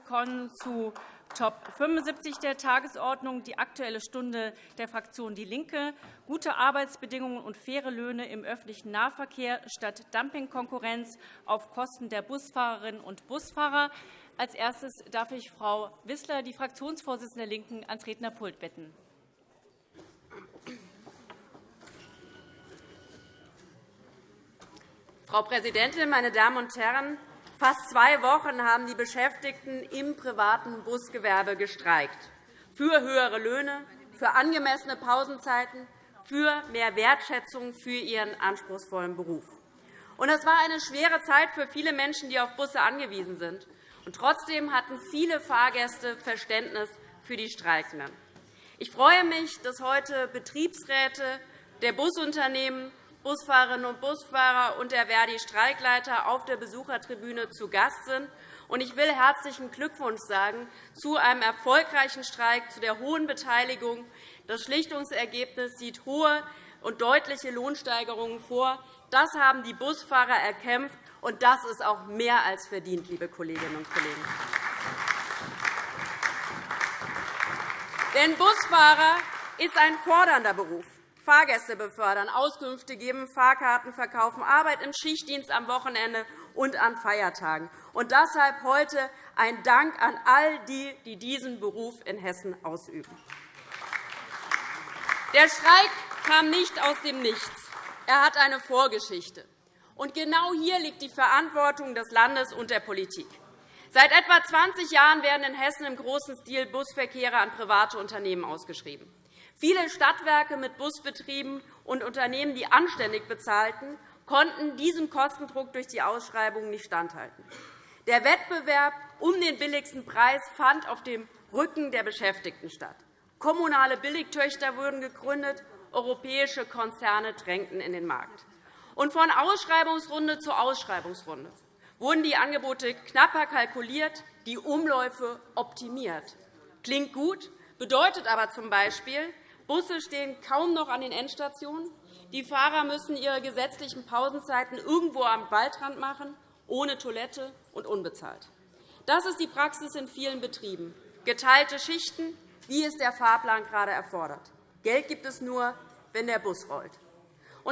Wir kommen zu Top 75 der Tagesordnung, die Aktuelle Stunde der Fraktion DIE LINKE, gute Arbeitsbedingungen und faire Löhne im öffentlichen Nahverkehr statt Dumpingkonkurrenz auf Kosten der Busfahrerinnen und Busfahrer. Als erstes darf ich Frau Wissler, die Fraktionsvorsitzende der LINKEN, ans Rednerpult bitten. Frau Präsidentin, meine Damen und Herren! Fast zwei Wochen haben die Beschäftigten im privaten Busgewerbe gestreikt. Für höhere Löhne, für angemessene Pausenzeiten, für mehr Wertschätzung für ihren anspruchsvollen Beruf. Es war eine schwere Zeit für viele Menschen, die auf Busse angewiesen sind. trotzdem hatten viele Fahrgäste Verständnis für die Streikenden. Ich freue mich, dass heute Betriebsräte der Busunternehmen Busfahrerinnen und Busfahrer und der Verdi-Streikleiter auf der Besuchertribüne zu Gast sind. Ich will herzlichen Glückwunsch sagen zu einem erfolgreichen Streik, zu der hohen Beteiligung. Das Schlichtungsergebnis sieht hohe und deutliche Lohnsteigerungen vor. Das haben die Busfahrer erkämpft, und das ist auch mehr als verdient, liebe Kolleginnen und Kollegen. Denn Busfahrer ist ein fordernder Beruf. Fahrgäste befördern, Auskünfte geben, Fahrkarten verkaufen, Arbeit im Schichtdienst am Wochenende und an Feiertagen. Und deshalb heute ein Dank an all die, die diesen Beruf in Hessen ausüben. Der Streik kam nicht aus dem Nichts. Er hat eine Vorgeschichte. Und genau hier liegt die Verantwortung des Landes und der Politik. Seit etwa 20 Jahren werden in Hessen im großen Stil Busverkehre an private Unternehmen ausgeschrieben. Viele Stadtwerke mit Busbetrieben und Unternehmen, die anständig bezahlten, konnten diesem Kostendruck durch die Ausschreibungen nicht standhalten. Der Wettbewerb um den billigsten Preis fand auf dem Rücken der Beschäftigten statt. Kommunale Billigtöchter wurden gegründet, europäische Konzerne drängten in den Markt. Und von Ausschreibungsrunde zu Ausschreibungsrunde wurden die Angebote knapper kalkuliert, die Umläufe optimiert. Klingt gut, bedeutet aber z. B., Busse stehen kaum noch an den Endstationen. Die Fahrer müssen ihre gesetzlichen Pausenzeiten irgendwo am Waldrand machen, ohne Toilette und unbezahlt. Das ist die Praxis in vielen Betrieben. Geteilte Schichten, wie es der Fahrplan gerade erfordert. Geld gibt es nur, wenn der Bus rollt.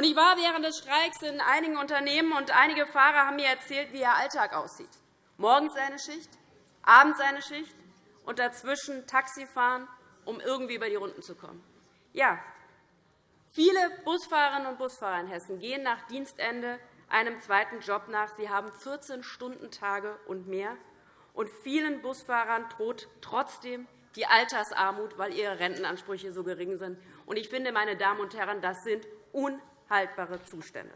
Ich war während des Streiks in einigen Unternehmen, und einige Fahrer haben mir erzählt, wie ihr Alltag aussieht. Morgens eine Schicht, abends eine Schicht und dazwischen Taxi fahren, um irgendwie über die Runden zu kommen. Ja, viele Busfahrerinnen und Busfahrer in Hessen gehen nach Dienstende einem zweiten Job nach. Sie haben 14-Stunden-Tage und mehr. Und vielen Busfahrern droht trotzdem die Altersarmut, weil ihre Rentenansprüche so gering sind. Ich finde, meine Damen und Herren, das sind unhaltbare Zustände.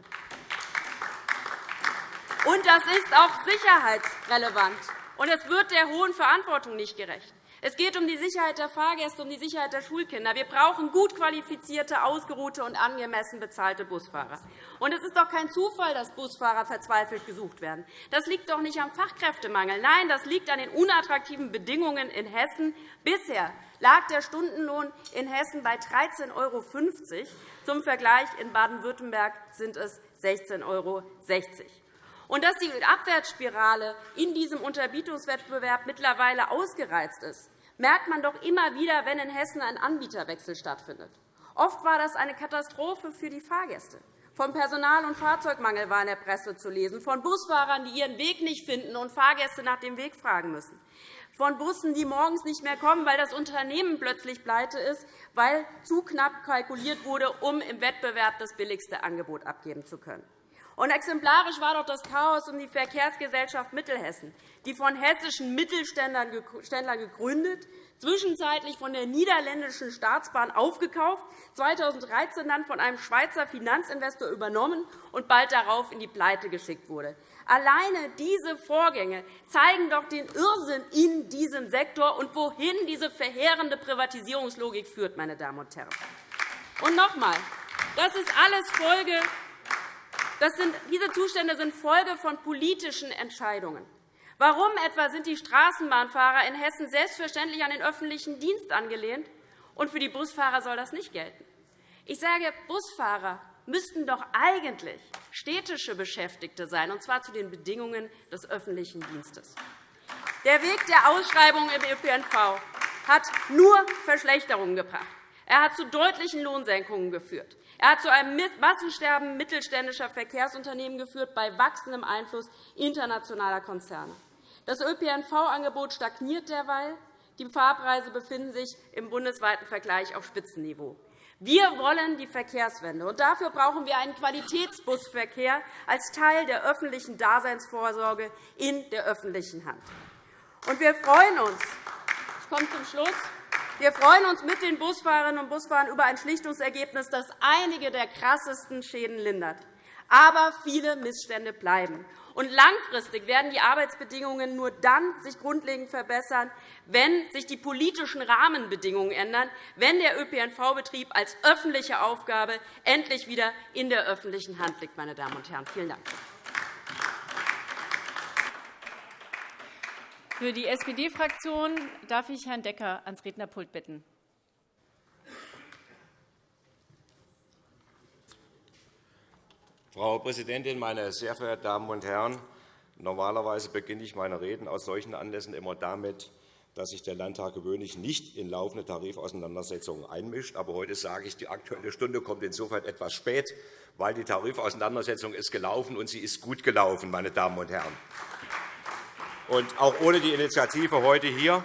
Und das ist auch sicherheitsrelevant. Und es wird der hohen Verantwortung nicht gerecht. Es geht um die Sicherheit der Fahrgäste, um die Sicherheit der Schulkinder. Wir brauchen gut qualifizierte, ausgeruhte und angemessen bezahlte Busfahrer. Und es ist doch kein Zufall, dass Busfahrer verzweifelt gesucht werden. Das liegt doch nicht am Fachkräftemangel. Nein, das liegt an den unattraktiven Bedingungen in Hessen. Bisher lag der Stundenlohn in Hessen bei 13,50 €. Zum Vergleich in Baden-Württemberg sind es 16,60 €. Und dass die Abwärtsspirale in diesem Unterbietungswettbewerb mittlerweile ausgereizt ist, merkt man doch immer wieder, wenn in Hessen ein Anbieterwechsel stattfindet. Oft war das eine Katastrophe für die Fahrgäste. Von Personal- und Fahrzeugmangel war in der Presse zu lesen, von Busfahrern, die ihren Weg nicht finden und Fahrgäste nach dem Weg fragen müssen, von Bussen, die morgens nicht mehr kommen, weil das Unternehmen plötzlich pleite ist, weil zu knapp kalkuliert wurde, um im Wettbewerb das billigste Angebot abgeben zu können. Und exemplarisch war doch das Chaos um die Verkehrsgesellschaft Mittelhessen, die von hessischen Mittelständlern gegründet, zwischenzeitlich von der niederländischen Staatsbahn aufgekauft, 2013 dann von einem Schweizer Finanzinvestor übernommen und bald darauf in die Pleite geschickt wurde. Alleine diese Vorgänge zeigen doch den Irrsinn in diesem Sektor und wohin diese verheerende Privatisierungslogik führt. Meine Damen und Herren. Und noch einmal, das ist alles Folge sind, diese Zustände sind Folge von politischen Entscheidungen. Warum etwa sind die Straßenbahnfahrer in Hessen selbstverständlich an den öffentlichen Dienst angelehnt, und für die Busfahrer soll das nicht gelten? Ich sage, Busfahrer müssten doch eigentlich städtische Beschäftigte sein, und zwar zu den Bedingungen des öffentlichen Dienstes. Der Weg der Ausschreibung im ÖPNV hat nur Verschlechterungen gebracht. Er hat zu deutlichen Lohnsenkungen geführt. Er hat zu einem Massensterben mittelständischer Verkehrsunternehmen geführt, bei wachsendem Einfluss internationaler Konzerne. Das ÖPNV-Angebot stagniert derweil. Die Fahrpreise befinden sich im bundesweiten Vergleich auf Spitzenniveau. Wir wollen die Verkehrswende, und dafür brauchen wir einen Qualitätsbusverkehr als Teil der öffentlichen Daseinsvorsorge in der öffentlichen Hand. Und wir freuen uns, ich komme zum Schluss, wir freuen uns mit den Busfahrerinnen und Busfahrern über ein Schlichtungsergebnis, das einige der krassesten Schäden lindert. Aber viele Missstände bleiben. Und langfristig werden die Arbeitsbedingungen nur dann sich grundlegend verbessern, wenn sich die politischen Rahmenbedingungen ändern, wenn der ÖPNV-Betrieb als öffentliche Aufgabe endlich wieder in der öffentlichen Hand liegt. Meine Damen und Herren. Vielen Dank. Für die SPD-Fraktion darf ich Herrn Decker ans Rednerpult bitten. Frau Präsidentin, meine sehr verehrten Damen und Herren! Normalerweise beginne ich meine Reden aus solchen Anlässen immer damit, dass sich der Landtag gewöhnlich nicht in laufende Tarifauseinandersetzungen einmischt. Aber heute sage ich, die Aktuelle Stunde kommt insofern etwas spät, weil die Tarifauseinandersetzung ist gelaufen und sie ist gut gelaufen, meine Damen und Herren. Und auch ohne die Initiative heute hier.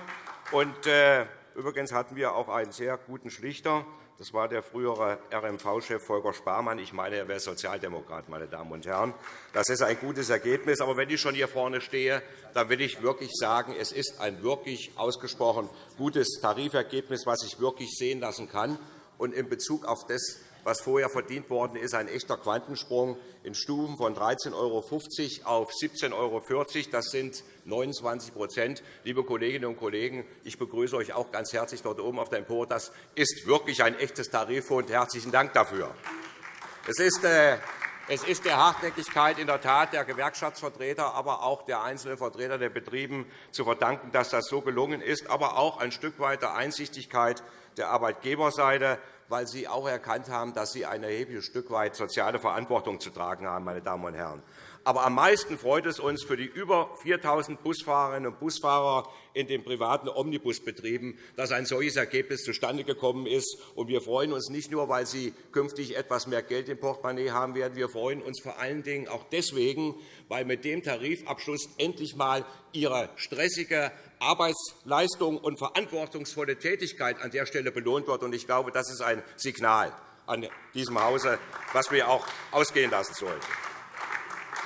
Und, äh, übrigens hatten wir auch einen sehr guten Schlichter. Das war der frühere RMV-Chef Volker Sparmann. Ich meine, er wäre Sozialdemokrat, meine Damen und Herren. Das ist ein gutes Ergebnis. Aber wenn ich schon hier vorne stehe, dann will ich wirklich sagen, es ist ein wirklich ausgesprochen gutes Tarifergebnis, was sich wirklich sehen lassen kann. Und in Bezug auf das, was vorher verdient worden ist, ein echter Quantensprung in Stufen von 13,50 € auf 17,40 €. Das sind 29% Liebe Kolleginnen und Kollegen, ich begrüße euch auch ganz herzlich dort oben auf dem Empor. Das ist wirklich ein echtes Tariffund. Herzlichen Dank dafür. Es ist, äh, es ist der Hartnäckigkeit in der Tat der Gewerkschaftsvertreter, aber auch der einzelnen Vertreter der Betriebe zu verdanken, dass das so gelungen ist, aber auch ein Stück weit der Einsichtigkeit der Arbeitgeberseite weil Sie auch erkannt haben, dass Sie ein erhebliches Stück weit soziale Verantwortung zu tragen haben. Meine Damen und Herren. Aber am meisten freut es uns für die über 4.000 Busfahrerinnen und Busfahrer in den privaten Omnibusbetrieben, dass ein solches Ergebnis zustande gekommen ist. wir freuen uns nicht nur, weil sie künftig etwas mehr Geld im Portemonnaie haben werden. Wir freuen uns vor allen Dingen auch deswegen, weil mit dem Tarifabschluss endlich einmal ihre stressige Arbeitsleistung und verantwortungsvolle Tätigkeit an der Stelle belohnt wird. Ich glaube, das ist ein Signal an diesem Hause, das wir auch ausgehen lassen sollten.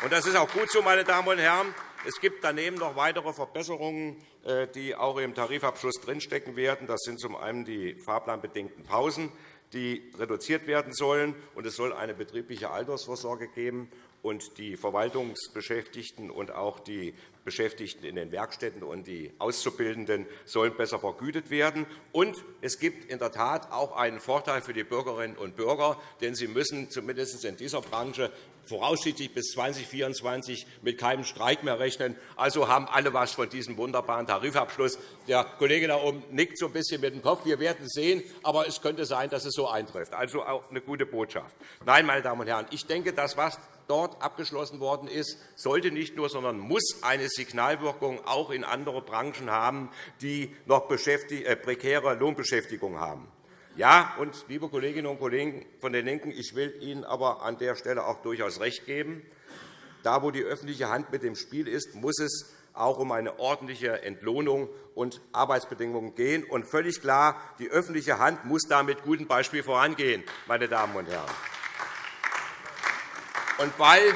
Das ist auch gut so, meine Damen und Herren. Es gibt daneben noch weitere Verbesserungen, äh, die auch im Tarifabschluss drinstecken werden. Das sind zum einen die fahrplanbedingten Pausen, die reduziert werden sollen. Und es soll eine betriebliche Altersvorsorge geben und die Verwaltungsbeschäftigten und auch die Beschäftigten in den Werkstätten und die Auszubildenden sollen besser vergütet werden. Und es gibt in der Tat auch einen Vorteil für die Bürgerinnen und Bürger, denn sie müssen zumindest in dieser Branche voraussichtlich bis 2024 mit keinem Streik mehr rechnen. Also haben alle etwas von diesem wunderbaren Tarifabschluss. Der Kollege da oben nickt so ein bisschen mit dem Kopf. Wir werden sehen, aber es könnte sein, dass es so eintrifft. Also auch eine gute Botschaft. Nein, meine Damen und Herren, ich denke, das, was dort abgeschlossen worden ist, sollte nicht nur, sondern muss eine Signalwirkung auch in andere Branchen haben, die noch äh, prekäre Lohnbeschäftigung haben. Ja, und, liebe Kolleginnen und Kollegen von den LINKEN, ich will Ihnen aber an der Stelle auch durchaus recht geben. Da, wo die öffentliche Hand mit dem Spiel ist, muss es auch um eine ordentliche Entlohnung und Arbeitsbedingungen gehen. Und völlig klar, die öffentliche Hand muss da mit gutem Beispiel vorangehen, meine Damen und Herren. Und weil,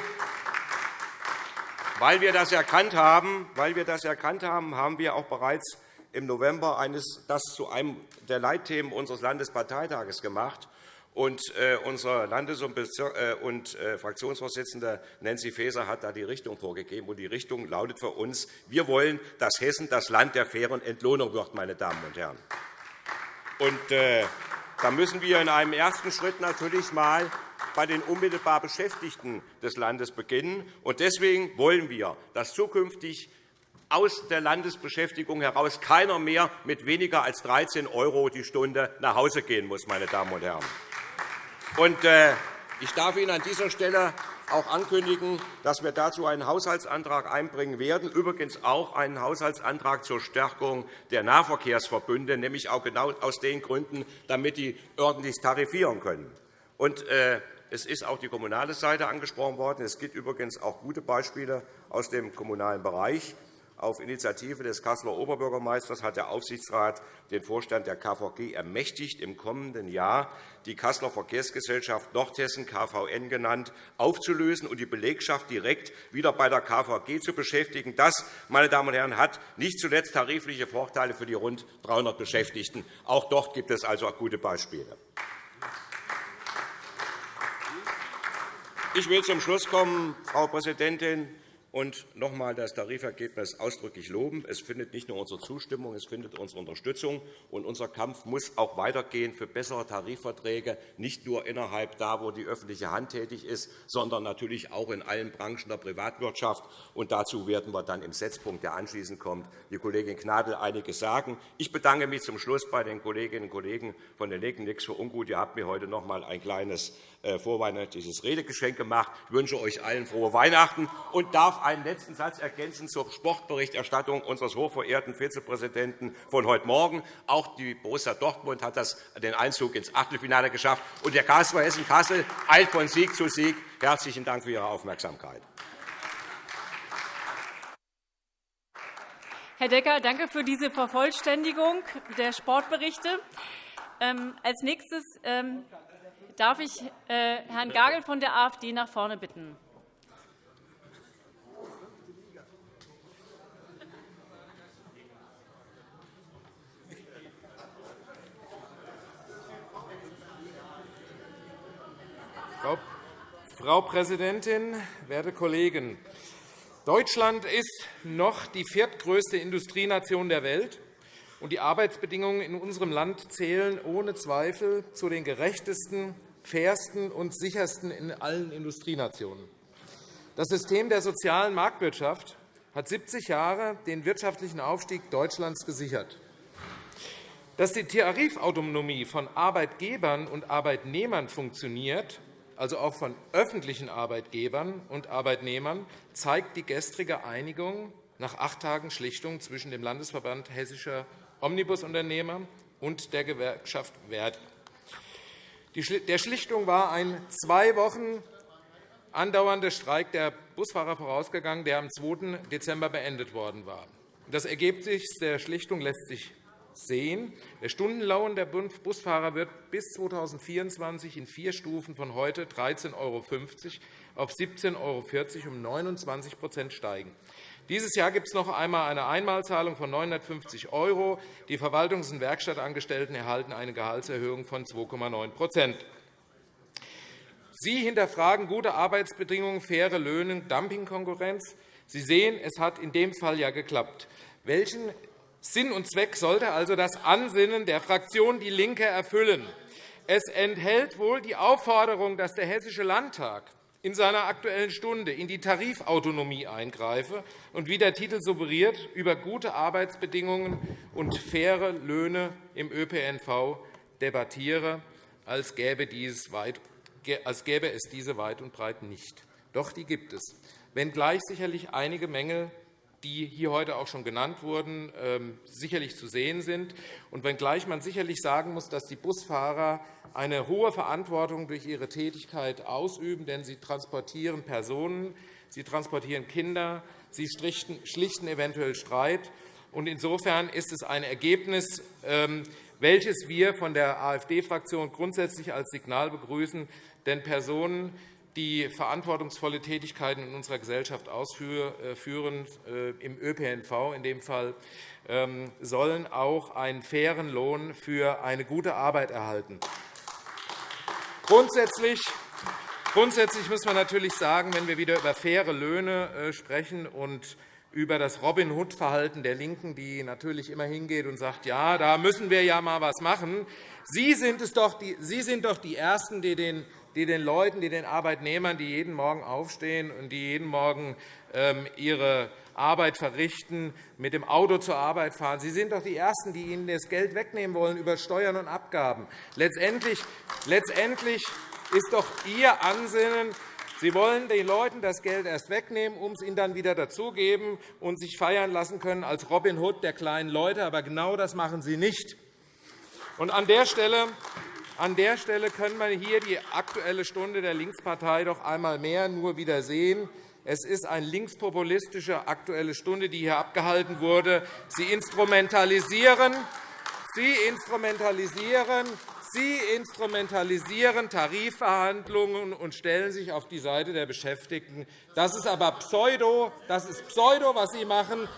weil, wir das erkannt haben, weil wir das erkannt haben, haben wir auch bereits im November eines, das zu einem der Leitthemen unseres Landesparteitages gemacht. Und, äh, unsere Landes- und, äh, äh, Fraktionsvorsitzende Nancy Faeser hat da die Richtung vorgegeben. Und die Richtung lautet für uns, wir wollen, dass Hessen das Land der fairen Entlohnung wird. Meine Damen und Herren. Und, äh, da müssen wir in einem ersten Schritt natürlich einmal bei den unmittelbar Beschäftigten des Landes beginnen. Deswegen wollen wir, dass zukünftig aus der Landesbeschäftigung heraus keiner mehr mit weniger als 13 € die Stunde nach Hause gehen muss. Meine Damen und Herren. Äh, ich darf Ihnen an dieser Stelle auch ankündigen, dass wir dazu einen Haushaltsantrag einbringen werden, übrigens auch einen Haushaltsantrag zur Stärkung der Nahverkehrsverbünde, nämlich auch genau aus den Gründen, damit die ordentlich tarifieren können. Äh, es ist auch die kommunale Seite angesprochen worden. Es gibt übrigens auch gute Beispiele aus dem kommunalen Bereich. Auf Initiative des Kasseler Oberbürgermeisters hat der Aufsichtsrat den Vorstand der KVG ermächtigt, im kommenden Jahr die Kasseler Verkehrsgesellschaft Nordhessen, KVN genannt, aufzulösen und die Belegschaft direkt wieder bei der KVG zu beschäftigen. Das, meine Damen und Herren, hat nicht zuletzt tarifliche Vorteile für die rund 300 Beschäftigten. Auch dort gibt es also gute Beispiele. Ich will zum Schluss kommen, Frau Präsidentin und noch einmal das Tarifergebnis ausdrücklich loben. Es findet nicht nur unsere Zustimmung, es findet unsere Unterstützung. Und unser Kampf muss auch weitergehen für bessere Tarifverträge, nicht nur innerhalb da, wo die öffentliche Hand tätig ist, sondern natürlich auch in allen Branchen der Privatwirtschaft. Und dazu werden wir dann im Setzpunkt, der anschließend kommt, die Kollegin Gnadl einiges sagen. Ich bedanke mich zum Schluss bei den Kolleginnen und Kollegen von den Linken. Nichts für ungut. Ihr habt mir heute noch einmal ein kleines vorweihnachtliches Redegeschenk gemacht. Ich wünsche euch allen frohe Weihnachten und darf einen letzten Satz ergänzen zur Sportberichterstattung unseres hochverehrten Vizepräsidenten von heute Morgen. Auch die Borussia Dortmund hat das, den Einzug ins Achtelfinale geschafft. Und der KSV Hessen-Kassel eilt von Sieg zu Sieg. Herzlichen Dank für Ihre Aufmerksamkeit. Herr Decker, danke für diese Vervollständigung der Sportberichte. Ähm, als nächstes ähm, darf ich äh, Herrn Gagel von der AfD nach vorne bitten. Frau Präsidentin, werte Kollegen! Deutschland ist noch die viertgrößte Industrienation der Welt, und die Arbeitsbedingungen in unserem Land zählen ohne Zweifel zu den gerechtesten fairsten und sichersten in allen Industrienationen. Das System der sozialen Marktwirtschaft hat 70 Jahre den wirtschaftlichen Aufstieg Deutschlands gesichert. Dass die Tarifautonomie von Arbeitgebern und Arbeitnehmern funktioniert, also auch von öffentlichen Arbeitgebern und Arbeitnehmern, zeigt die gestrige Einigung nach acht Tagen Schlichtung zwischen dem Landesverband Hessischer Omnibusunternehmer und der Gewerkschaft Verdi. Der Schlichtung war ein zwei Wochen andauernder Streik der Busfahrer vorausgegangen, der am 2. Dezember beendet worden war. Das Ergebnis der Schlichtung lässt sich sehen. Der Stundenlohn der Busfahrer wird bis 2024 in vier Stufen von heute 13,50 € auf 17,40 € um 29% steigen. Dieses Jahr gibt es noch einmal eine Einmalzahlung von 950 €. Die Verwaltungs- und Werkstattangestellten erhalten eine Gehaltserhöhung von 2,9% Sie hinterfragen gute Arbeitsbedingungen, faire Löhne, Dumpingkonkurrenz. Sie sehen, es hat in dem Fall ja geklappt. Welchen Sinn und Zweck sollte also das Ansinnen der Fraktion DIE LINKE erfüllen? Es enthält wohl die Aufforderung, dass der Hessische Landtag in seiner Aktuellen Stunde in die Tarifautonomie eingreife und, wie der Titel suggeriert, über gute Arbeitsbedingungen und faire Löhne im ÖPNV debattiere, als gäbe, als gäbe es diese weit und breit nicht. Doch die gibt es, wenngleich sicherlich einige Mängel die hier heute auch schon genannt wurden, ähm, sicherlich zu sehen sind. Und wenngleich man sicherlich sagen muss, dass die Busfahrer eine hohe Verantwortung durch ihre Tätigkeit ausüben, denn sie transportieren Personen, sie transportieren Kinder, sie schlichten eventuell Streit. Insofern ist es ein Ergebnis, ähm, welches wir von der AfD-Fraktion grundsätzlich als Signal begrüßen. Denn Personen, die verantwortungsvolle Tätigkeiten in unserer Gesellschaft ausführen, äh, im ÖPNV in dem Fall, ähm, sollen auch einen fairen Lohn für eine gute Arbeit erhalten. Grundsätzlich Grundsätzlich muss man natürlich sagen, wenn wir wieder über faire Löhne äh, sprechen und über das Robin Hood-Verhalten der LINKEN, die natürlich immer hingeht und sagt, ja, da müssen wir ja mal was machen. Sie sind, es doch die, Sie sind doch die Ersten, die den die den Leuten, die den Arbeitnehmern, die jeden Morgen aufstehen und die jeden Morgen ähm, ihre Arbeit verrichten, mit dem Auto zur Arbeit fahren. Sie sind doch die Ersten, die ihnen das Geld wegnehmen wollen über Steuern und Abgaben. Letztendlich, letztendlich ist doch Ihr Ansinnen, Sie wollen den Leuten das Geld erst wegnehmen, um es ihnen dann wieder dazugeben und sich feiern lassen können als Robin Hood der kleinen Leute. Aber genau das machen Sie nicht. Und an der Stelle an der Stelle können wir hier die Aktuelle Stunde der Linkspartei doch einmal mehr nur wieder sehen. Es ist eine linkspopulistische Aktuelle Stunde, die hier abgehalten wurde. Sie instrumentalisieren, Sie instrumentalisieren Sie instrumentalisieren Tarifverhandlungen und stellen sich auf die Seite der Beschäftigten. Das ist aber Pseudo, das ist Pseudo was Sie machen.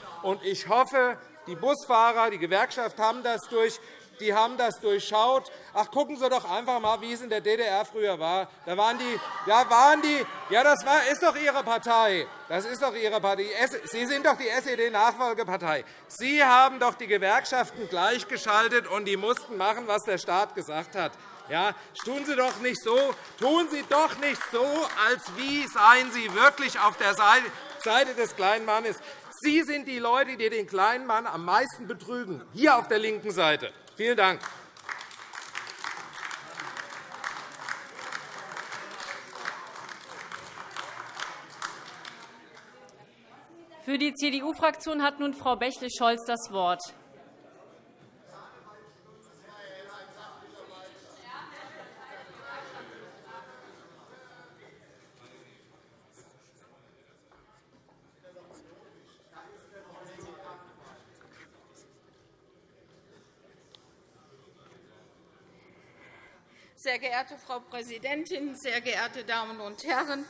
Ich hoffe, die Busfahrer, die Gewerkschaft haben das durch die haben das durchschaut. Ach, gucken Sie doch einfach einmal, wie es in der DDR früher war. Da waren die, da waren die, ja, das war, ist doch Ihre Partei. Das ist doch Ihre Partei. Sie sind doch die SED-Nachfolgepartei. Sie haben doch die Gewerkschaften gleichgeschaltet, und die mussten machen, was der Staat gesagt hat. Ja, tun Sie doch nicht so, tun Sie doch nicht so, als wie seien Sie wirklich auf der Seite des kleinen Mannes. Sie sind die Leute, die den kleinen Mann am meisten betrügen, hier auf der linken Seite. Vielen Dank. Für die CDU-Fraktion hat nun Frau Bächle-Scholz das Wort. Sehr geehrte Frau Präsidentin, sehr geehrte Damen und Herren!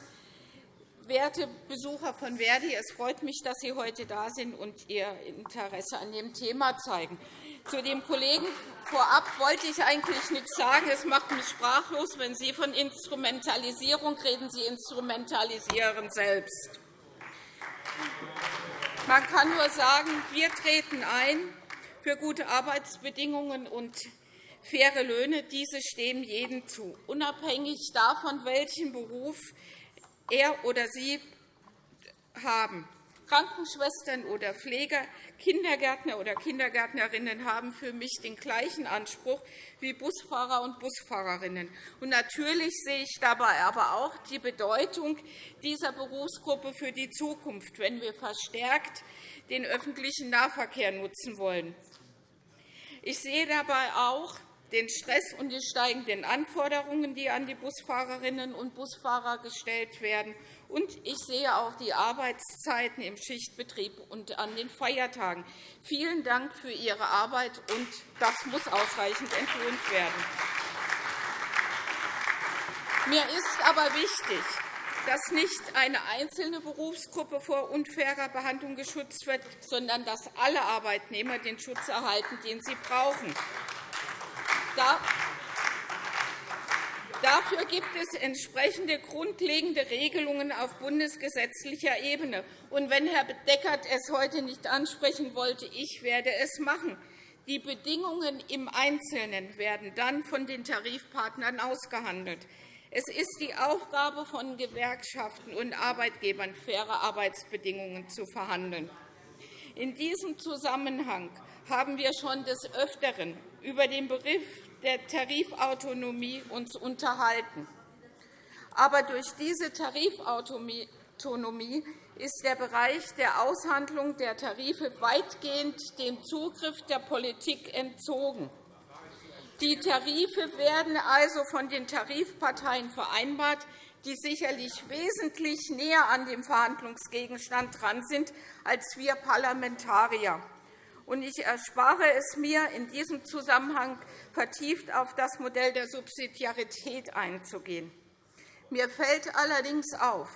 Werte Besucher von Verdi, es freut mich, dass Sie heute da sind und Ihr Interesse an dem Thema zeigen. Zu dem Kollegen vorab wollte ich eigentlich nichts sagen. Es macht mich sprachlos, wenn Sie von Instrumentalisierung reden. Sie instrumentalisieren selbst. Man kann nur sagen, wir treten ein für gute Arbeitsbedingungen und faire Löhne. Diese stehen jedem zu, unabhängig davon, welchen Beruf er oder sie haben. Krankenschwestern oder Pfleger, Kindergärtner oder Kindergärtnerinnen haben für mich den gleichen Anspruch wie Busfahrer und Busfahrerinnen. Und natürlich sehe ich dabei aber auch die Bedeutung dieser Berufsgruppe für die Zukunft, wenn wir verstärkt den öffentlichen Nahverkehr nutzen wollen. Ich sehe dabei auch den Stress und die steigenden Anforderungen, die an die Busfahrerinnen und Busfahrer gestellt werden. Und ich sehe auch die Arbeitszeiten im Schichtbetrieb und an den Feiertagen. Vielen Dank für Ihre Arbeit, und das muss ausreichend entlöhnt werden. Mir ist aber wichtig, dass nicht eine einzelne Berufsgruppe vor unfairer Behandlung geschützt wird, sondern dass alle Arbeitnehmer den Schutz erhalten, den sie brauchen. Dafür gibt es entsprechende grundlegende Regelungen auf bundesgesetzlicher Ebene. Und wenn Herr Deckert es heute nicht ansprechen wollte, ich werde es machen. Die Bedingungen im Einzelnen werden dann von den Tarifpartnern ausgehandelt. Es ist die Aufgabe von Gewerkschaften und Arbeitgebern, faire Arbeitsbedingungen zu verhandeln. In diesem Zusammenhang haben wir schon des Öfteren über den Begriff der Tarifautonomie uns unterhalten. Aber durch diese Tarifautonomie ist der Bereich der Aushandlung der Tarife weitgehend dem Zugriff der Politik entzogen. Die Tarife werden also von den Tarifparteien vereinbart, die sicherlich wesentlich näher an dem Verhandlungsgegenstand dran sind als wir Parlamentarier ich erspare es mir, in diesem Zusammenhang vertieft auf das Modell der Subsidiarität einzugehen. Mir fällt allerdings auf,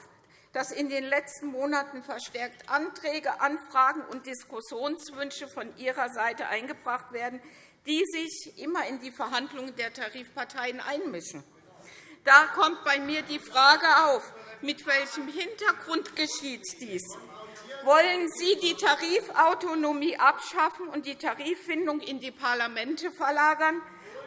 dass in den letzten Monaten verstärkt Anträge, Anfragen und Diskussionswünsche von Ihrer Seite eingebracht werden, die sich immer in die Verhandlungen der Tarifparteien einmischen. Da kommt bei mir die Frage auf, mit welchem Hintergrund geschieht dies? Wollen Sie die Tarifautonomie abschaffen und die Tariffindung in die Parlamente verlagern?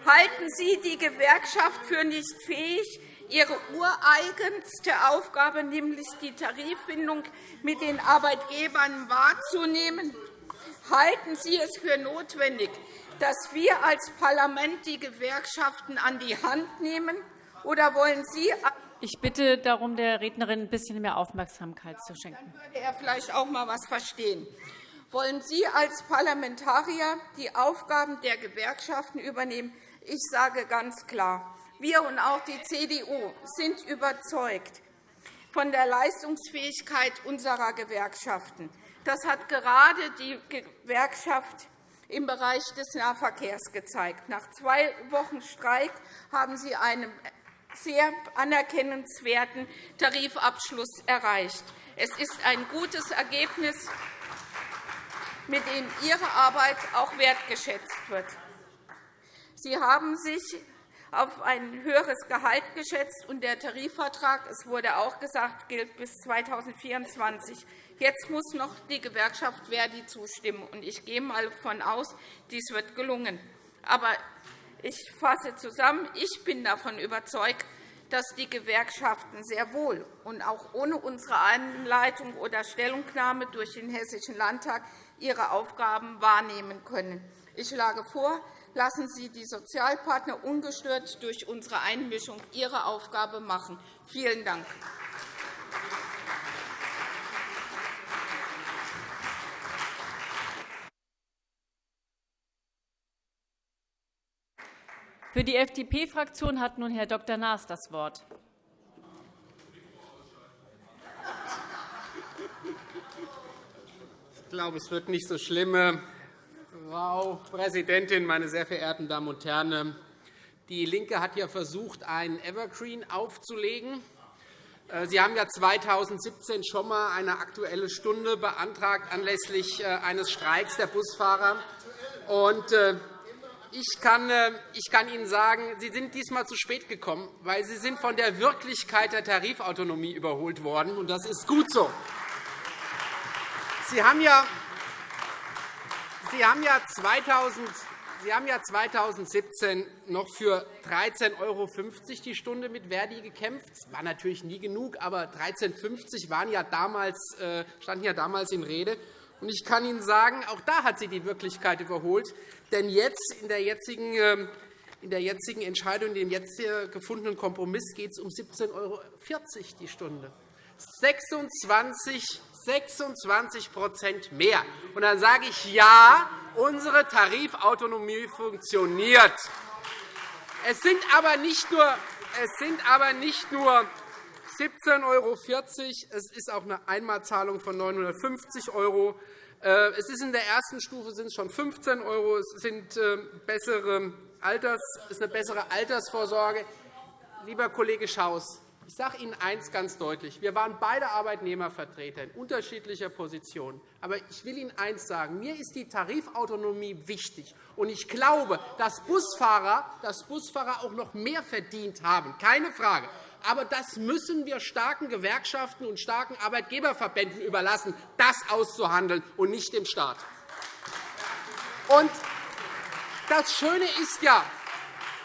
Halten Sie die Gewerkschaft für nicht fähig, ihre ureigenste Aufgabe, nämlich die Tariffindung mit den Arbeitgebern wahrzunehmen? Halten Sie es für notwendig, dass wir als Parlament die Gewerkschaften an die Hand nehmen? Oder wollen Sie Ich bitte darum, der Rednerin ein bisschen mehr Aufmerksamkeit zu schenken. Dann würde er vielleicht auch einmal etwas verstehen. Wollen Sie als Parlamentarier die Aufgaben der Gewerkschaften übernehmen? Ich sage ganz klar, wir und auch die CDU sind überzeugt von der Leistungsfähigkeit unserer Gewerkschaften. Das hat gerade die Gewerkschaft im Bereich des Nahverkehrs gezeigt. Nach zwei Wochen Streik haben sie einen sehr anerkennenswerten Tarifabschluss erreicht. Es ist ein gutes Ergebnis, mit dem Ihre Arbeit auch wertgeschätzt wird. Sie haben sich auf ein höheres Gehalt geschätzt, und der Tarifvertrag, es wurde auch gesagt, gilt bis 2024. Jetzt muss noch die Gewerkschaft Verdi zustimmen. Ich gehe einmal davon aus, dies wird gelungen. Aber ich fasse zusammen. Ich bin davon überzeugt, dass die Gewerkschaften sehr wohl und auch ohne unsere Einleitung oder Stellungnahme durch den Hessischen Landtag ihre Aufgaben wahrnehmen können. Ich schlage vor, lassen Sie die Sozialpartner ungestört durch unsere Einmischung ihre Aufgabe machen. Vielen Dank. Für die FDP-Fraktion hat nun Herr Dr. Naas das Wort. Ich glaube, es wird nicht so schlimm. Frau Präsidentin, meine sehr verehrten Damen und Herren! DIE LINKE hat ja versucht, einen Evergreen aufzulegen. Äh, Sie haben ja 2017 schon einmal eine Aktuelle Stunde beantragt anlässlich äh, eines Streiks der Busfahrer. beantragt. Ich kann, äh, ich kann Ihnen sagen, Sie sind diesmal zu spät gekommen, weil Sie sind von der Wirklichkeit der Tarifautonomie überholt worden, und das ist gut so. Sie haben ja, Sie haben ja 2000 Sie haben ja 2017 noch für 13,50 € die Stunde mit Verdi gekämpft. Das war natürlich nie genug, aber 13,50 € ja damals, äh, standen ja damals in Rede. Ich kann Ihnen sagen, auch da hat sie die Wirklichkeit überholt. Denn jetzt, in der jetzigen, ähm, in der jetzigen Entscheidung, in dem jetzt gefundenen Kompromiss, geht es um 17,40 € die Stunde. 26 26% mehr. Und dann sage ich, ja, unsere Tarifautonomie funktioniert. Es sind aber nicht nur, es sind aber nicht nur 17,40 €. Es ist auch eine Einmalzahlung von 950 €. Äh, es ist in der ersten Stufe sind es schon 15 €. Es sind äh, bessere Alters, ist eine bessere Altersvorsorge. Lieber Kollege Schaus, ich sage Ihnen eines ganz deutlich. Wir waren beide Arbeitnehmervertreter in unterschiedlicher Position. Aber ich will Ihnen eines sagen. Mir ist die Tarifautonomie wichtig. Und ich glaube, dass Busfahrer, dass Busfahrer auch noch mehr verdient haben. Keine Frage. Aber das müssen wir starken Gewerkschaften und starken Arbeitgeberverbänden überlassen, das auszuhandeln, und nicht dem Staat. Und das Schöne ist ja,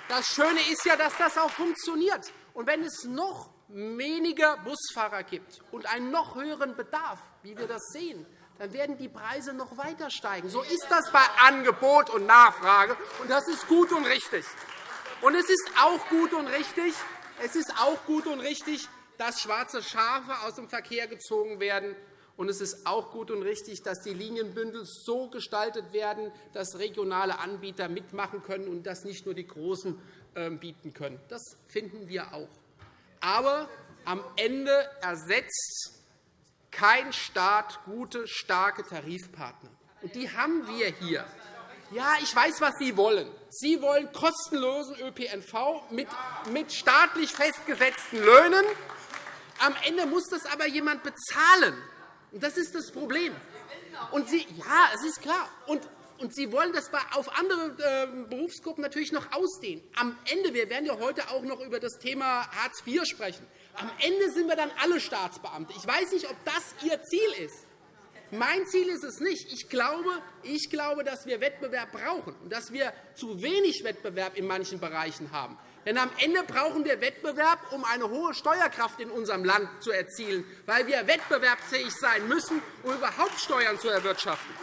das Schöne ist ja, dass das auch funktioniert. Und wenn es noch weniger Busfahrer gibt und einen noch höheren Bedarf, wie wir das sehen, dann werden die Preise noch weiter steigen. So ist das bei Angebot und Nachfrage, und das ist gut und richtig. Und es ist auch gut und richtig, es ist auch gut und richtig, dass schwarze Schafe aus dem Verkehr gezogen werden. Und es ist auch gut und richtig, dass die Linienbündel so gestaltet werden, dass regionale Anbieter mitmachen können und das nicht nur die Großen ähm, bieten können. Das finden wir auch. Aber am Ende ersetzt kein Staat gute, starke Tarifpartner. Und die haben wir hier. Ja, ich weiß, was Sie wollen. Sie wollen kostenlosen ÖPNV mit staatlich festgesetzten Löhnen. Am Ende muss das aber jemand bezahlen. Das ist das Problem. Und Sie, ja, es ist klar. Und und Sie wollen das auf andere ähm, Berufsgruppen natürlich noch ausdehnen. Am Ende, wir werden ja heute auch noch über das Thema Hartz IV sprechen, am Ende sind wir dann alle Staatsbeamte. Ich weiß nicht, ob das Ihr Ziel ist. Mein Ziel ist es nicht. Ich glaube, ich glaube, dass wir Wettbewerb brauchen und dass wir zu wenig Wettbewerb in manchen Bereichen haben. Denn am Ende brauchen wir Wettbewerb, um eine hohe Steuerkraft in unserem Land zu erzielen, weil wir wettbewerbsfähig sein müssen, um überhaupt Steuern zu erwirtschaften.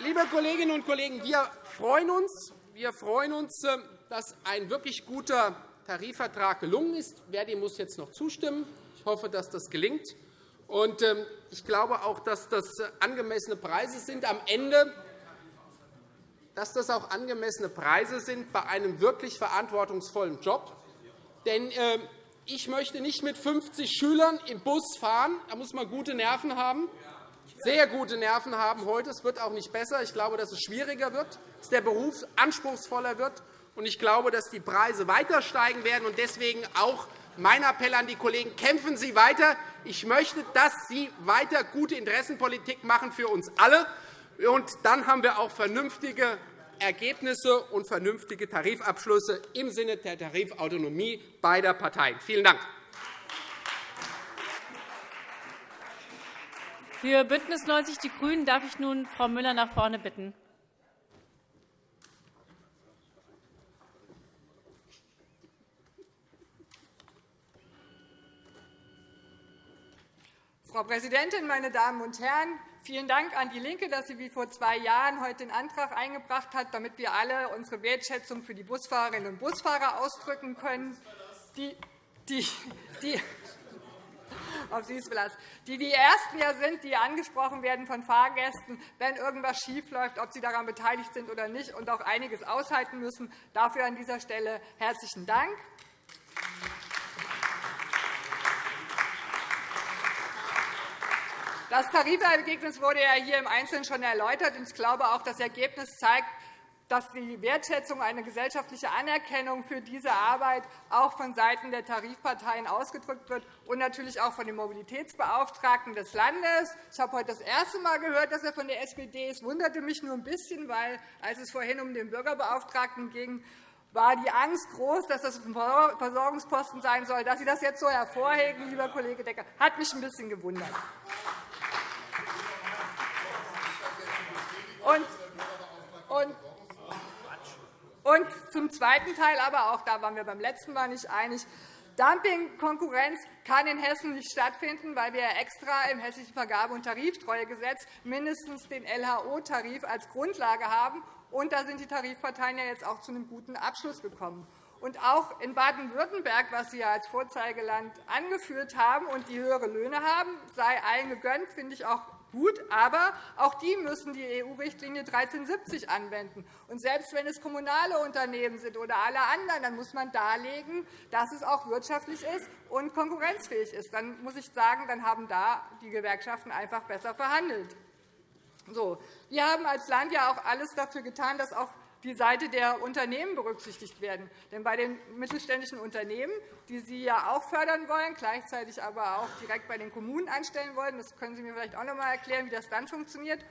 Liebe Kolleginnen und Kollegen, wir freuen uns, wir freuen uns dass ein wirklich guter Tarifvertrag gelungen ist. Verdi muss jetzt noch zustimmen. Ich hoffe, dass das gelingt. Und ähm, ich glaube auch, dass das angemessene Preise sind am Ende, dass das auch angemessene Preise sind bei einem wirklich verantwortungsvollen Job. Denn ähm, ich möchte nicht mit 50 Schülern im Bus fahren. Da muss man gute Nerven haben, sehr gute Nerven haben heute. Es wird auch nicht besser. Ich glaube, dass es schwieriger wird, dass der Beruf anspruchsvoller wird. Und ich glaube, dass die Preise weiter steigen werden. Und deswegen auch mein Appell an die Kollegen, kämpfen Sie weiter. Ich möchte, dass Sie weiter gute Interessenpolitik machen für uns alle. Und dann haben wir auch vernünftige Ergebnisse und vernünftige Tarifabschlüsse im Sinne der Tarifautonomie beider Parteien. Vielen Dank. Für BÜNDNIS 90 die GRÜNEN darf ich nun Frau Müller nach vorne bitten. Frau Präsidentin, meine Damen und Herren! Vielen Dank an DIE LINKE, dass sie wie vor zwei Jahren heute den Antrag eingebracht hat, damit wir alle unsere Wertschätzung für die Busfahrerinnen und Busfahrer ausdrücken können, die, die, die, auf Sie ist die die Ersten ja sind, die angesprochen werden von Fahrgästen, wenn irgendwas schiefläuft, ob sie daran beteiligt sind oder nicht, und auch einiges aushalten müssen. Dafür an dieser Stelle herzlichen Dank. Das Tarifergebnis wurde ja hier im Einzelnen schon erläutert. Ich glaube, auch das Ergebnis zeigt, dass die Wertschätzung, eine gesellschaftliche Anerkennung für diese Arbeit auch vonseiten der Tarifparteien ausgedrückt wird und natürlich auch von dem Mobilitätsbeauftragten des Landes. Ich habe heute das erste Mal gehört, dass er von der SPD ist. Das wunderte mich nur ein bisschen, weil, als es vorhin um den Bürgerbeauftragten ging, war die Angst groß, dass das ein Versorgungsposten sein soll. Dass Sie das jetzt so hervorheben, lieber Kollege Decker, hat mich ein bisschen gewundert. Und, und, und zum zweiten Teil, aber auch da waren wir beim letzten Mal nicht einig, Dumpingkonkurrenz kann in Hessen nicht stattfinden, weil wir extra im Hessischen Vergabe- und Tariftreuegesetz mindestens den LHO-Tarif als Grundlage haben. Und da sind die Tarifparteien ja jetzt auch zu einem guten Abschluss gekommen. Und auch in Baden-Württemberg, was Sie ja als Vorzeigeland angeführt haben und die höhere Löhne haben, sei allen gegönnt, finde ich auch gut. Aber auch die müssen die EU-Richtlinie 1370 anwenden. Und selbst wenn es kommunale Unternehmen sind oder alle anderen, dann muss man darlegen, dass es auch wirtschaftlich ist und konkurrenzfähig ist. Dann muss ich sagen, dann haben da die Gewerkschaften einfach besser verhandelt. So. Wir haben als Land ja auch alles dafür getan, dass auch die Seite der Unternehmen berücksichtigt werden. Denn bei den mittelständischen Unternehmen, die Sie ja auch fördern wollen, gleichzeitig aber auch direkt bei den Kommunen anstellen wollen, das können Sie mir vielleicht auch noch einmal erklären, wie das dann funktioniert,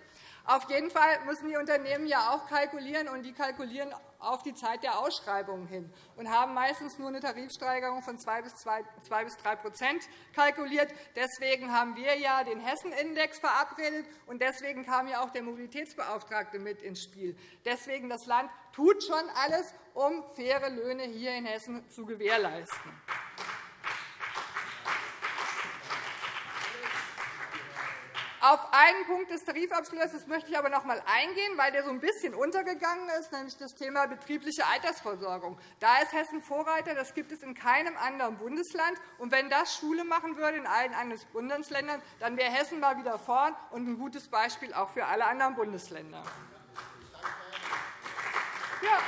auf jeden Fall müssen die Unternehmen ja auch kalkulieren, und die kalkulieren auf die Zeit der Ausschreibungen hin und haben meistens nur eine Tarifsteigerung von 2 bis 3% kalkuliert. Deswegen haben wir ja den Hessen-Index verabredet, und deswegen kam ja auch der Mobilitätsbeauftragte mit ins Spiel. Deswegen das Land tut schon alles, um faire Löhne hier in Hessen zu gewährleisten. Auf einen Punkt des Tarifabschlusses möchte ich aber noch einmal eingehen, weil der so ein bisschen untergegangen ist, nämlich das Thema betriebliche Altersversorgung. Da ist Hessen Vorreiter. Das gibt es in keinem anderen Bundesland. Und wenn das Schule machen würde in allen anderen Bundesländern, dann wäre Hessen mal wieder vorn und ein gutes Beispiel auch für alle anderen Bundesländer. Ja.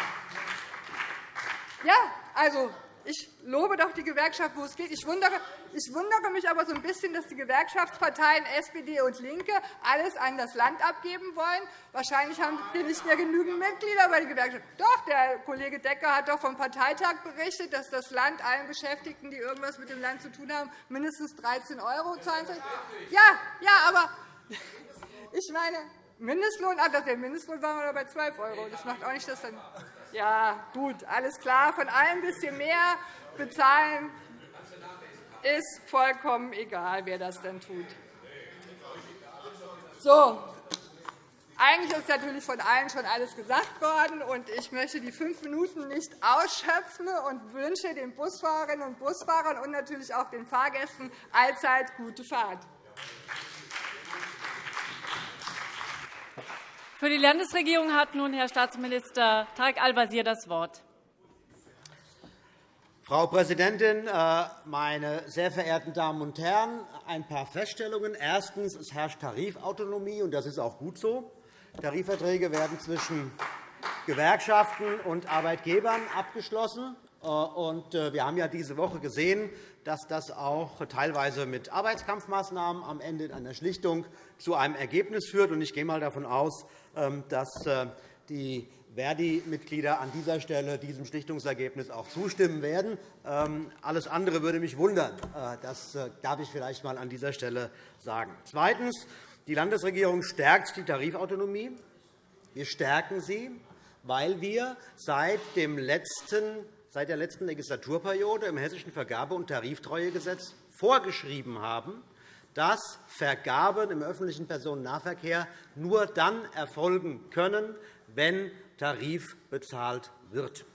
Ja, also ich lobe doch die Gewerkschaft, wo es geht. Ich wundere, ich wundere mich aber so ein bisschen, dass die Gewerkschaftsparteien SPD und LINKE alles an das Land abgeben wollen. Wahrscheinlich haben wir nicht mehr genügend Mitglieder bei den Gewerkschaften. Doch, der Kollege Decker hat doch vom Parteitag berichtet, dass das Land allen Beschäftigten, die irgendwas mit dem Land zu tun haben, mindestens 13 € zahlen soll. Ja, ja, aber ich meine, Mindestlohn, ah, der Mindestlohn war wir bei 12 €. Das macht auch nicht das dann. Ja, gut, alles klar. Von allem ein bisschen mehr bezahlen ist vollkommen egal, wer das dann tut. So, eigentlich ist natürlich von allen schon alles gesagt worden, und ich möchte die fünf Minuten nicht ausschöpfen und wünsche den Busfahrerinnen und Busfahrern und natürlich auch den Fahrgästen allzeit gute Fahrt. Für die Landesregierung hat nun Herr Staatsminister Tarek Al-Wazir das Wort. Frau Präsidentin, äh, meine sehr verehrten Damen und Herren! Ein paar Feststellungen. Erstens. Es herrscht Tarifautonomie, und das ist auch gut so. Tarifverträge werden zwischen Gewerkschaften und Arbeitgebern abgeschlossen. Äh, äh, wir haben ja diese Woche gesehen, dass das auch teilweise mit Arbeitskampfmaßnahmen am Ende in einer Schlichtung zu einem Ergebnis führt. Ich gehe einmal davon aus, ähm, dass die Verdi-Mitglieder an dieser Stelle diesem Schlichtungsergebnis auch zustimmen werden. Ähm, alles andere würde mich wundern. Äh, das äh, darf ich vielleicht einmal an dieser Stelle sagen. Zweitens. Die Landesregierung stärkt die Tarifautonomie. Wir stärken sie, weil wir seit, dem letzten, seit der letzten Legislaturperiode im Hessischen Vergabe- und Tariftreuegesetz vorgeschrieben haben, dass Vergaben im öffentlichen Personennahverkehr nur dann erfolgen können, wenn Tarif bezahlt wird.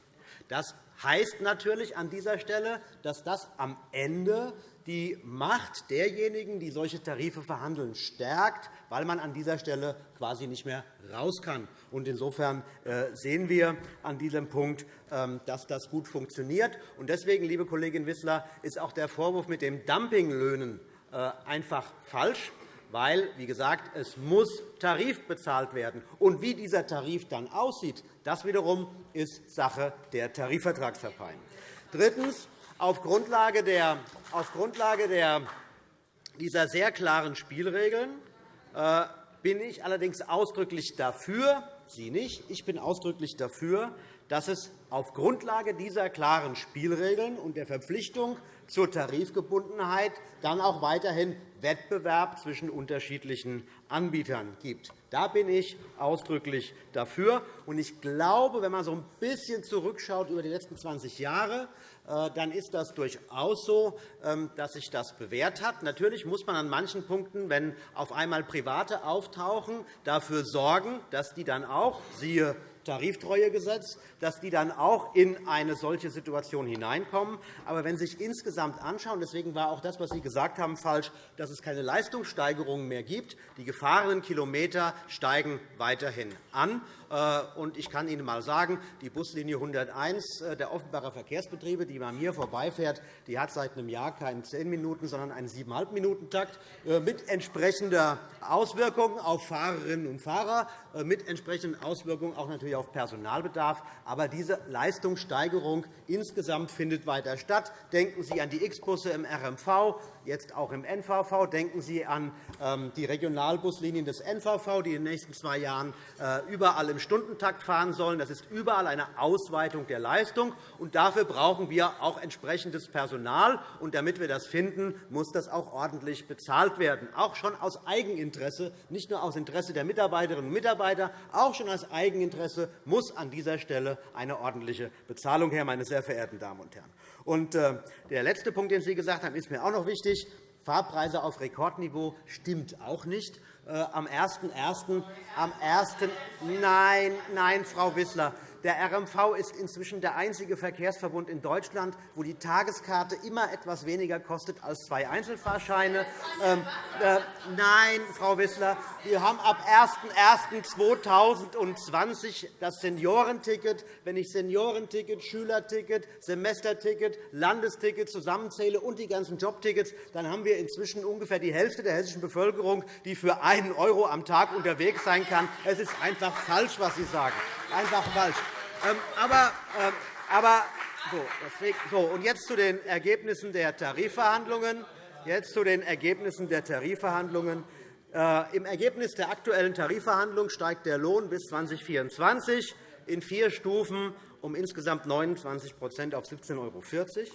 Das heißt natürlich an dieser Stelle, dass das am Ende die Macht derjenigen, die solche Tarife verhandeln, stärkt, weil man an dieser Stelle quasi nicht mehr raus kann. Insofern äh, sehen wir an diesem Punkt, ähm, dass das gut funktioniert. Deswegen, liebe Kollegin Wissler, ist auch der Vorwurf mit den Dumpinglöhnen äh, einfach falsch weil, wie gesagt, es muss Tarif bezahlt werden. Und wie dieser Tarif dann aussieht, das wiederum ist Sache der Tarifvertragsparteien. Drittens. Auf Grundlage, der, auf Grundlage der, dieser sehr klaren Spielregeln äh, bin ich allerdings ausdrücklich dafür, Sie nicht, ich bin ausdrücklich dafür, dass es auf Grundlage dieser klaren Spielregeln und der Verpflichtung zur Tarifgebundenheit dann auch weiterhin Wettbewerb zwischen unterschiedlichen Anbietern gibt. Da bin ich ausdrücklich dafür. Ich glaube, wenn man so ein bisschen zurückschaut über die letzten 20 Jahre, äh, dann ist das durchaus so, ähm, dass sich das bewährt hat. Natürlich muss man an manchen Punkten, wenn auf einmal Private auftauchen, dafür sorgen, dass die dann auch, siehe Tariftreuegesetz, dass die dann auch in eine solche Situation hineinkommen. Aber wenn Sie sich insgesamt anschauen, deswegen war auch das, was Sie gesagt haben, falsch, dass es keine Leistungssteigerungen mehr gibt. Die gefahrenen Kilometer steigen weiterhin an. Äh, ich kann Ihnen einmal sagen, die Buslinie 101 äh, der Offenbarer Verkehrsbetriebe, die bei mir vorbeifährt, die hat seit einem Jahr keinen 10 Minuten, sondern einen 7,5 Minuten Takt äh, mit entsprechender Auswirkung auf Fahrerinnen und Fahrer, mit entsprechenden Auswirkungen auch natürlich auf Personalbedarf. Aber diese Leistungssteigerung insgesamt findet weiter statt. Denken Sie an die X-Busse im RMV, jetzt auch im NVV. Denken Sie an ähm, die Regionalbuslinien des NVV, die in den nächsten zwei Jahren überall im Stundentakt fahren sollen. Das ist überall eine Ausweitung der Leistung. Und dafür brauchen wir auch entsprechendes Personal. Und damit wir das finden, muss das auch ordentlich bezahlt werden, auch schon aus Eigeninteresse, nicht nur aus Interesse der Mitarbeiterinnen und Mitarbeiter, auch schon aus Eigeninteresse muss an dieser Stelle eine ordentliche Bezahlung her, meine sehr verehrten Damen und Herren. Und äh, der letzte Punkt, den Sie gesagt haben, ist mir auch noch wichtig. Fahrpreise auf Rekordniveau stimmt auch nicht. Äh, am 1.1. Am 1. Nein, nein, Frau Wissler. Der RMV ist inzwischen der einzige Verkehrsverbund in Deutschland, wo die Tageskarte immer etwas weniger kostet als zwei Einzelfahrscheine. Ähm, äh, nein, Frau Wissler, wir haben ab 01.01.2020 das Seniorenticket. Wenn ich Seniorenticket, Schülerticket, Semesterticket, Landesticket zusammenzähle und die ganzen Jobtickets, dann haben wir inzwischen ungefähr die Hälfte der hessischen Bevölkerung, die für einen € am Tag unterwegs sein kann. Es ist einfach falsch, was Sie sagen. Einfach falsch. Ähm, aber, ähm, aber so, deswegen, so, und jetzt zu den Ergebnissen der Tarifverhandlungen. Jetzt zu den Ergebnissen der Tarifverhandlungen. Äh, Im Ergebnis der aktuellen Tarifverhandlungen steigt der Lohn bis 2024 in vier Stufen um insgesamt 29% auf 17,40 €.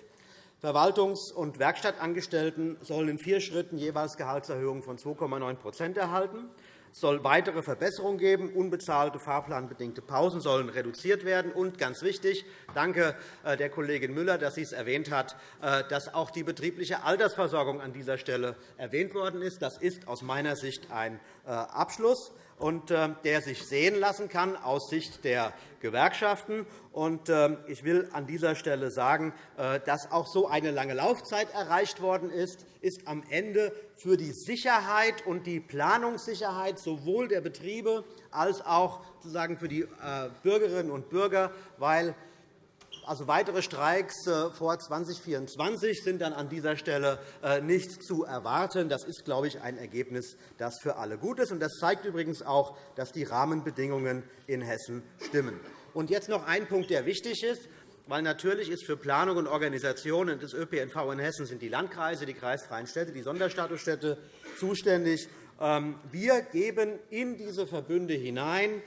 Verwaltungs- und Werkstattangestellten sollen in vier Schritten jeweils Gehaltserhöhungen von 2,9% erhalten. Es soll weitere Verbesserungen geben. Unbezahlte fahrplanbedingte Pausen sollen reduziert werden. Und ganz wichtig, danke äh, der Kollegin Müller, dass sie es erwähnt hat, äh, dass auch die betriebliche Altersversorgung an dieser Stelle erwähnt worden ist. Das ist aus meiner Sicht ein äh, Abschluss und ähm, der sich sehen lassen kann aus Sicht der Gewerkschaften. Ähm, ich will an dieser Stelle sagen, äh, dass auch so eine lange Laufzeit erreicht worden ist, ist am Ende für die Sicherheit und die Planungssicherheit sowohl der Betriebe als auch für die äh, Bürgerinnen und Bürger, weil also weitere Streiks äh, vor 2024 sind dann an dieser Stelle äh, nicht zu erwarten. Das ist, glaube ich, ein Ergebnis, das für alle gut ist. Das zeigt übrigens auch, dass die Rahmenbedingungen in Hessen stimmen. Und jetzt noch ein Punkt, der wichtig ist weil natürlich ist für Planung und Organisation des ÖPNV in Hessen sind die Landkreise, die kreisfreien Städte, die Sonderstatusstädte zuständig. Ähm, wir geben in diese Verbünde hinein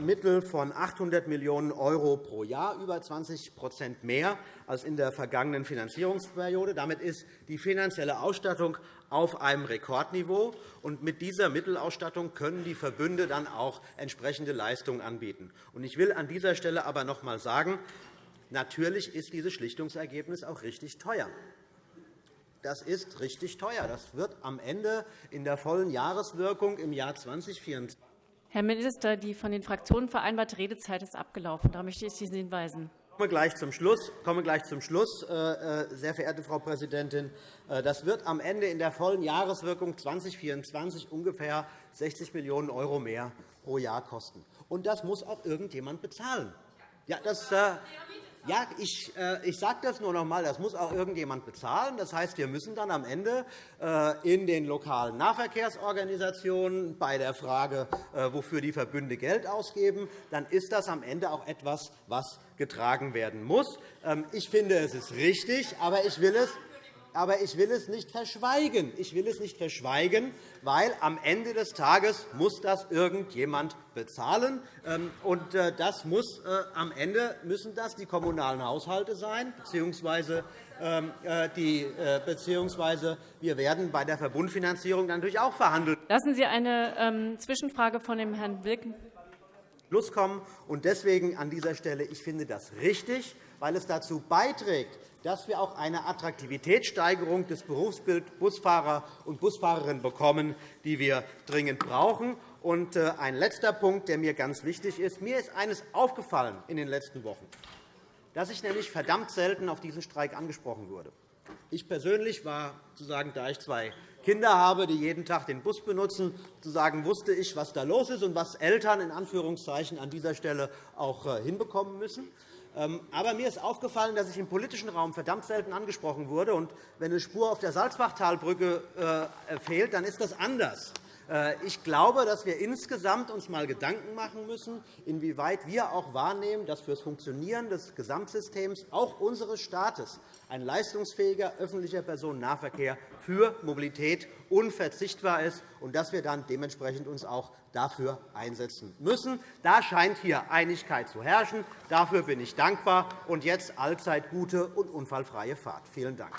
Mittel von 800 Millionen € pro Jahr, über 20% mehr als in der vergangenen Finanzierungsperiode. Damit ist die finanzielle Ausstattung auf einem Rekordniveau. Und mit dieser Mittelausstattung können die Verbünde dann auch entsprechende Leistungen anbieten. Ich will an dieser Stelle aber noch einmal sagen, natürlich ist dieses Schlichtungsergebnis auch richtig teuer. Das ist richtig teuer. Das wird am Ende in der vollen Jahreswirkung im Jahr 2024 Herr Minister, die von den Fraktionen vereinbarte Redezeit ist abgelaufen. Da möchte ich Sie hinweisen. Ich komme gleich zum Schluss, äh, äh, sehr verehrte Frau Präsidentin. Äh, das wird am Ende in der vollen Jahreswirkung 2024 ungefähr 60 Millionen € mehr pro Jahr kosten. Und das muss auch irgendjemand bezahlen. Ja, das, ja, ich, äh, ich sage das nur noch einmal. Das muss auch irgendjemand bezahlen. Das heißt, wir müssen dann am Ende äh, in den lokalen Nahverkehrsorganisationen bei der Frage, äh, wofür die Verbünde Geld ausgeben, dann ist das am Ende auch etwas, was getragen werden muss. Ähm, ich finde, es ist richtig, aber ich will es aber ich will es nicht verschweigen. Ich will es nicht verschweigen, weil am Ende des Tages muss das irgendjemand bezahlen. Ähm, und äh, das muss, äh, am Ende müssen das die kommunalen Haushalte sein, beziehungsweise ähm, äh, die, beziehungsweise wir werden bei der Verbundfinanzierung natürlich auch verhandeln. Lassen Sie eine ähm, Zwischenfrage von dem Herrn Wilken Schluss kommen. Und deswegen an dieser Stelle, ich finde das richtig, weil es dazu beiträgt, dass wir auch eine Attraktivitätssteigerung des Berufsbilds Busfahrer und Busfahrerinnen bekommen, die wir dringend brauchen. Und äh, ein letzter Punkt, der mir ganz wichtig ist. Mir ist eines aufgefallen in den letzten Wochen, dass ich nämlich verdammt selten auf diesen Streik angesprochen wurde. Ich persönlich war, sozusagen, da ich zwei Kinder habe, die jeden Tag den Bus benutzen, sozusagen, wusste ich, was da los ist und was Eltern in Anführungszeichen an dieser Stelle auch äh, hinbekommen müssen. Ähm, aber mir ist aufgefallen, dass ich im politischen Raum verdammt selten angesprochen wurde. Und wenn eine Spur auf der Salzbachtalbrücke äh, fehlt, dann ist das anders. Äh, ich glaube, dass wir insgesamt uns einmal Gedanken machen müssen, inwieweit wir auch wahrnehmen, dass für das Funktionieren des Gesamtsystems auch unseres Staates ein leistungsfähiger öffentlicher Personennahverkehr für Mobilität unverzichtbar ist und dass wir dann dementsprechend uns auch dafür einsetzen müssen. Da scheint hier Einigkeit zu herrschen. Dafür bin ich dankbar. Und jetzt allzeit gute und unfallfreie Fahrt. Vielen Dank.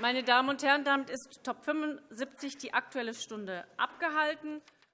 Meine Damen und Herren, damit ist Top 75 die Aktuelle Stunde abgehalten.